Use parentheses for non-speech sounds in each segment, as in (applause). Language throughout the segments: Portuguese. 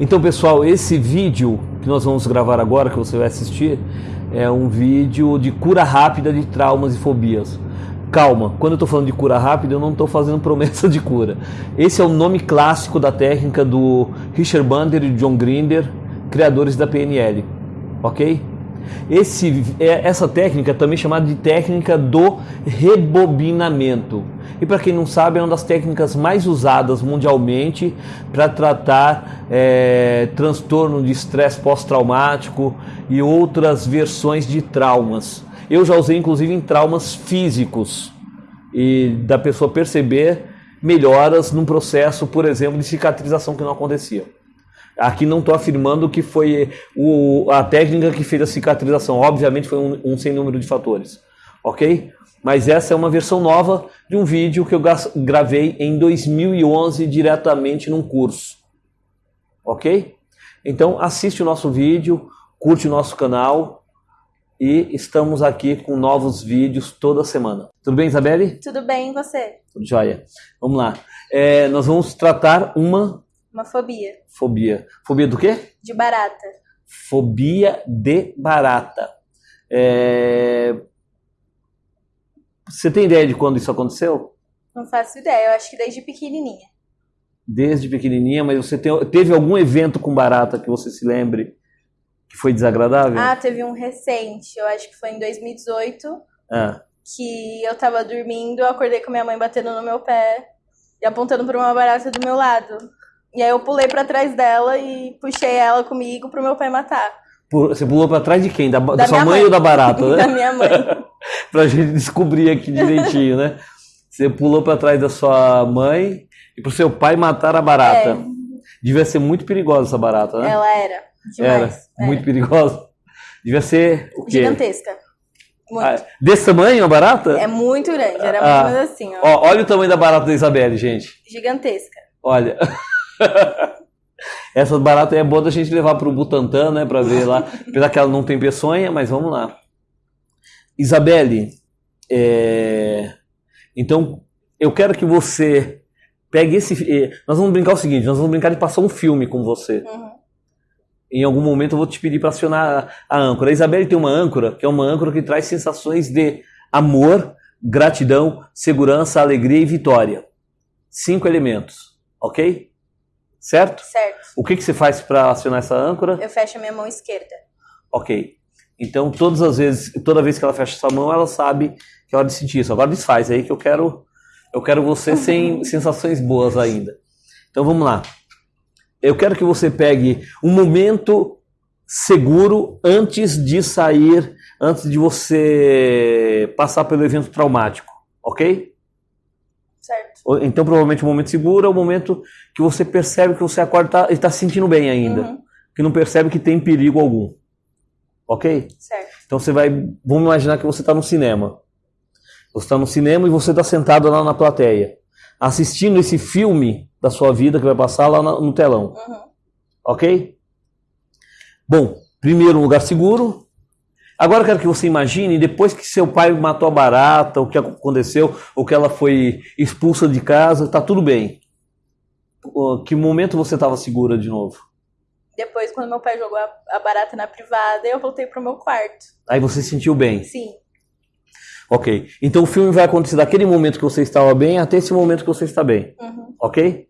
Então, pessoal, esse vídeo que nós vamos gravar agora, que você vai assistir, é um vídeo de cura rápida de traumas e fobias. Calma, quando eu estou falando de cura rápida, eu não estou fazendo (laughs) promessa de cura. Esse é o nome clássico da técnica do Richard Bandler e John Grinder, criadores da PNL, ok? Esse, é, essa técnica é também chamada de técnica do rebobinamento. E para quem não sabe, é uma das técnicas mais usadas mundialmente para tratar é, transtorno de estresse pós-traumático e outras versões de traumas. Eu já usei inclusive em traumas físicos e da pessoa perceber melhoras num processo, por exemplo, de cicatrização que não acontecia. Aqui não estou afirmando que foi o, a técnica que fez a cicatrização. Obviamente foi um, um sem número de fatores. Ok? Mas essa é uma versão nova de um vídeo que eu gravei em 2011 diretamente num curso. Ok? Então assiste o nosso vídeo, curte o nosso canal e estamos aqui com novos vídeos toda semana. Tudo bem, Isabelle? Tudo bem, e você? Tudo jóia. Vamos lá. É, nós vamos tratar uma uma fobia. Fobia. Fobia do quê? De barata. Fobia de barata. É... Você tem ideia de quando isso aconteceu? Não faço ideia, eu acho que desde pequenininha. Desde pequenininha, mas você tem, teve algum evento com barata que você se lembre que foi desagradável? Ah, teve um recente, eu acho que foi em 2018, ah. que eu tava dormindo, eu acordei com minha mãe batendo no meu pé e apontando para uma barata do meu lado. E aí eu pulei para trás dela e puxei ela comigo pro meu pai matar. Você pulou para trás de quem? Da, da, da sua mãe, mãe, ou da barata, (laughs) né? da minha mãe. (laughs) pra gente descobrir aqui direitinho, né? Você pulou para trás da sua mãe e pro seu pai matar a barata. É. Devia ser muito perigosa essa barata, né? Ela era. Demais. Era, era. muito perigosa. Devia ser o quê? Gigantesca. Ah, desse tamanho a barata? É muito grande, era ah. mais assim. Ó. ó. olha o tamanho da barata da Isabelle, gente. Gigantesca. Olha. (laughs) (laughs) Essa barata é boa da gente levar para o Butantã, né? Para ver lá. (laughs) Apesar que ela não tem peçonha, mas vamos lá. Isabelle, é... então eu quero que você pegue esse. É, nós vamos brincar o seguinte: nós vamos brincar de passar um filme com você. Uhum. Em algum momento eu vou te pedir para acionar a âncora. A Isabelle tem uma âncora, que é uma âncora que traz sensações de amor, gratidão, segurança, alegria e vitória. Cinco elementos, ok? Certo? Certo. O que, que você faz para acionar essa âncora? Eu fecho a minha mão esquerda. Ok. Então, todas as vezes, toda vez que ela fecha essa mão, ela sabe que é hora de sentir isso. Agora desfaz aí que eu quero, eu quero você (laughs) sem sensações boas ainda. Então vamos lá. Eu quero que você pegue um momento seguro antes de sair, antes de você passar pelo evento traumático, ok? Certo. Então, provavelmente, o momento seguro é o momento que você percebe que você acorda e está se sentindo bem ainda. Uhum. Que não percebe que tem perigo algum. Ok? Certo. Então, você vai. Vamos imaginar que você está no cinema. Você está no cinema e você está sentado lá na plateia, assistindo esse filme da sua vida que vai passar lá no telão. Uhum. Ok? Bom, primeiro, um lugar seguro. Agora eu quero que você imagine, depois que seu pai matou a barata, o que aconteceu, ou que ela foi expulsa de casa, tá tudo bem. Que momento você estava segura de novo? Depois, quando meu pai jogou a barata na privada, eu voltei pro meu quarto. Aí você se sentiu bem? Sim. Ok. Então o filme vai acontecer daquele momento que você estava bem até esse momento que você está bem. Uhum. Ok?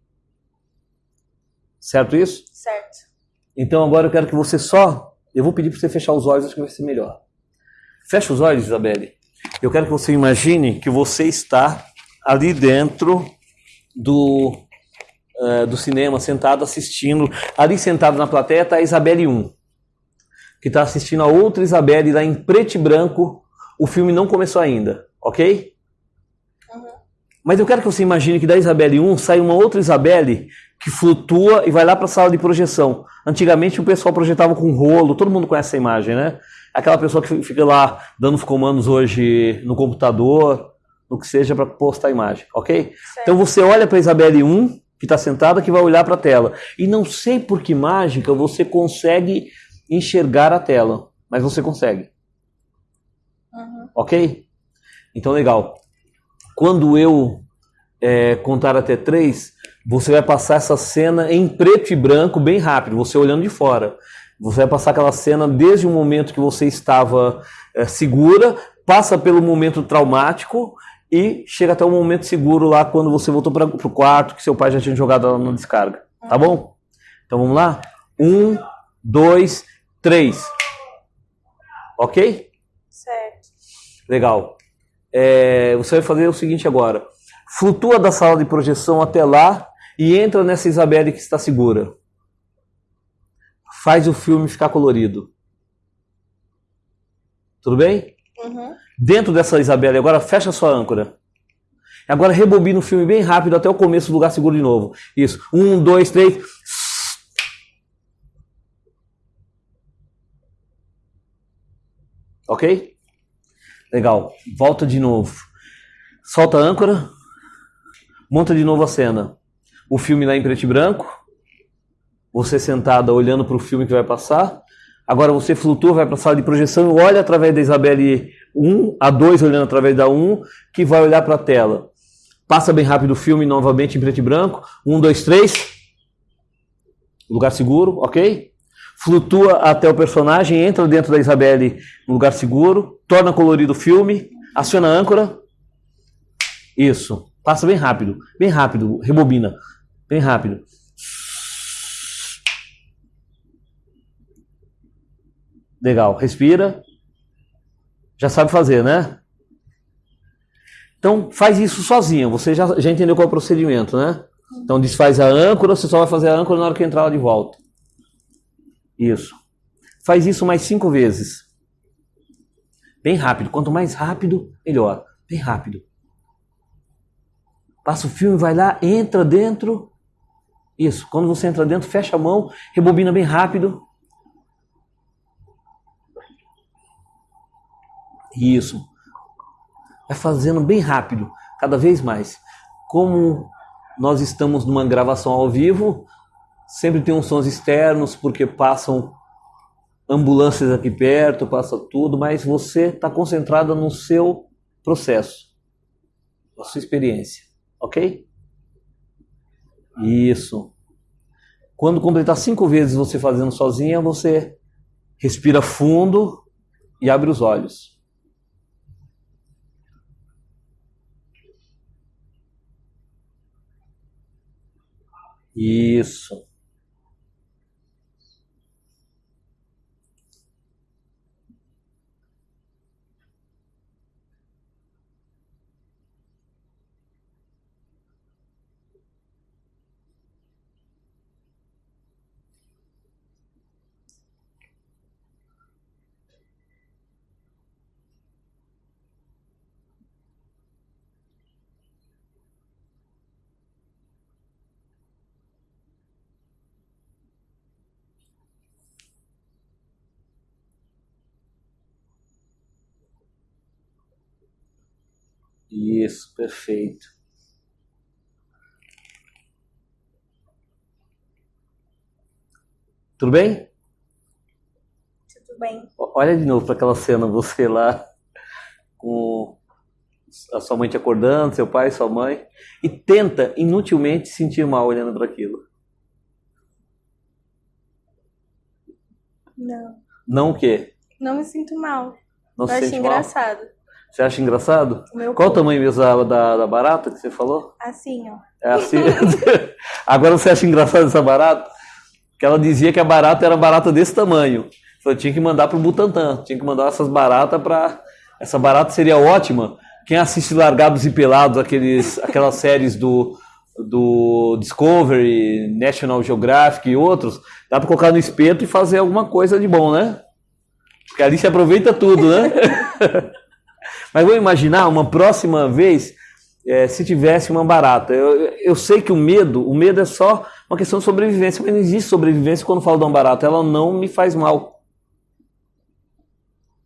Certo isso? Certo. Então agora eu quero que você só eu vou pedir para você fechar os olhos, acho que vai ser melhor. Fecha os olhos, Isabelle. Eu quero que você imagine que você está ali dentro do, uh, do cinema, sentado assistindo. Ali sentado na plateia está a Isabelle 1, que está assistindo a outra Isabelle lá em preto e branco. O filme não começou ainda, ok? Mas eu quero que você imagine que da Isabelle 1 sai uma outra Isabelle que flutua e vai lá para a sala de projeção. Antigamente o pessoal projetava com rolo, todo mundo conhece essa imagem, né? Aquela pessoa que fica lá dando os comandos hoje no computador, no que seja para postar a imagem, ok? Certo. Então você olha para a Isabelle 1, que está sentada, que vai olhar para a tela. E não sei por que mágica você consegue enxergar a tela, mas você consegue. Uhum. Ok? Então legal. Quando eu é, contar até três, você vai passar essa cena em preto e branco bem rápido, você olhando de fora. Você vai passar aquela cena desde o momento que você estava é, segura, passa pelo momento traumático e chega até o momento seguro lá quando você voltou para o quarto que seu pai já tinha jogado ela na descarga. Tá bom? Então vamos lá? Um, dois, três. Ok? Certo. Legal. É, você vai fazer o seguinte agora. Flutua da sala de projeção até lá e entra nessa Isabelle que está segura. Faz o filme ficar colorido. Tudo bem? Uhum. Dentro dessa Isabelle, agora fecha sua âncora. Agora rebobina o filme bem rápido até o começo do lugar seguro de novo. Isso. Um, dois, três. Ok? Legal. Volta de novo. Solta a âncora. Monta de novo a cena. O filme lá em preto e branco. Você sentada olhando para o filme que vai passar. Agora você flutua, vai para a sala de projeção e olha através da Isabelle 1, a 2 olhando através da 1, que vai olhar para a tela. Passa bem rápido o filme novamente em preto e branco. 1, 2, 3. Lugar seguro, ok? Flutua até o personagem, entra dentro da Isabelle no lugar seguro, torna colorido o filme, aciona a âncora. Isso. Passa bem rápido, bem rápido, rebobina, bem rápido. Legal, respira. Já sabe fazer, né? Então faz isso sozinho. Você já, já entendeu qual é o procedimento, né? Então desfaz a âncora, você só vai fazer a âncora na hora que entrar lá de volta. Isso. Faz isso mais cinco vezes. Bem rápido. Quanto mais rápido, melhor. Bem rápido. Passa o filme, vai lá, entra dentro. Isso. Quando você entra dentro, fecha a mão, rebobina bem rápido. Isso. Vai fazendo bem rápido, cada vez mais. Como nós estamos numa gravação ao vivo, sempre tem uns sons externos, porque passam ambulâncias aqui perto, passa tudo, mas você está concentrada no seu processo, na sua experiência, ok? Isso. Quando completar cinco vezes você fazendo sozinha, você respira fundo e abre os olhos. Isso. Isso, perfeito. Tudo bem? Tudo bem. Olha de novo para aquela cena, você lá com a sua mãe te acordando, seu pai, sua mãe, e tenta inutilmente sentir mal olhando para aquilo. Não. Não o quê? Não me sinto mal. Não Eu se acho engraçado. mal? Você acha engraçado? O meu Qual o tamanho mesmo da, da, barata que você falou? Assim, ó. É assim. (laughs) Agora você acha engraçado essa barata? Que ela dizia que a barata era barata desse tamanho. Falou, tinha que mandar pro Butantan, tinha que mandar essas baratas para essa barata seria ótima. Quem assiste Largados e Pelados, aqueles, (laughs) aquelas séries do, do Discovery, National Geographic e outros, dá para colocar no espeto e fazer alguma coisa de bom, né? Porque ali se aproveita tudo, né? (laughs) Mas vou imaginar uma próxima vez é, se tivesse uma barata. Eu, eu sei que o medo, o medo é só uma questão de sobrevivência, mas não existe sobrevivência quando falo de uma barata. Ela não me faz mal.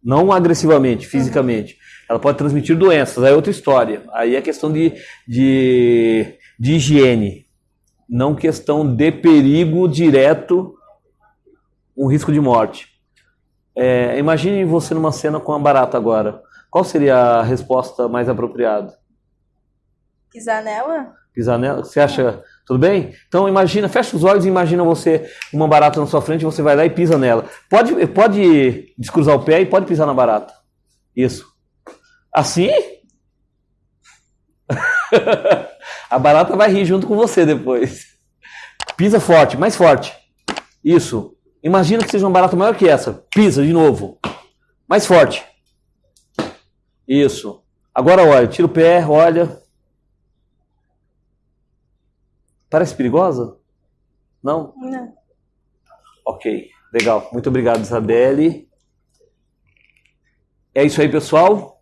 Não agressivamente, fisicamente. Ela pode transmitir doenças, aí é outra história. Aí é questão de, de, de higiene, não questão de perigo direto, um risco de morte. É, imagine você numa cena com uma barata agora. Qual seria a resposta mais apropriada? Pisar nela? Pisar nela? Você acha tudo bem? Então imagina, fecha os olhos e imagina você uma barata na sua frente, você vai lá e pisa nela. Pode, pode descruzar o pé e pode pisar na barata. Isso. Assim? (laughs) A barata vai rir junto com você depois. Pisa forte, mais forte. Isso. Imagina que seja uma barata maior que essa. Pisa de novo. Mais forte. Isso. Agora olha, tira o pé, olha. Parece perigosa? Não? Não. Ok, legal. Muito obrigado, Isabelle. É isso aí, pessoal.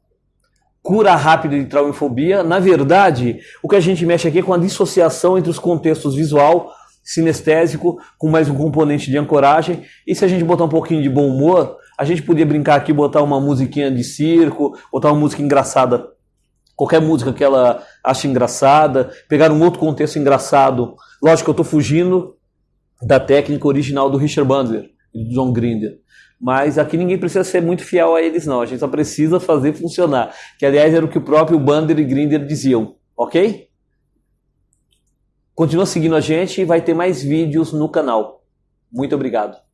Cura rápida de traumofobia. Na verdade, o que a gente mexe aqui é com a dissociação entre os contextos visual, sinestésico, com mais um componente de ancoragem. E se a gente botar um pouquinho de bom humor, a gente podia brincar aqui, botar uma musiquinha de circo, botar uma música engraçada, qualquer música que ela ache engraçada, pegar um outro contexto engraçado. Lógico que eu estou fugindo da técnica original do Richard Bandler e do John Grinder. Mas aqui ninguém precisa ser muito fiel a eles, não. A gente só precisa fazer funcionar. Que, aliás, era o que o próprio Bandler e Grinder diziam. Ok? Continua seguindo a gente e vai ter mais vídeos no canal. Muito obrigado.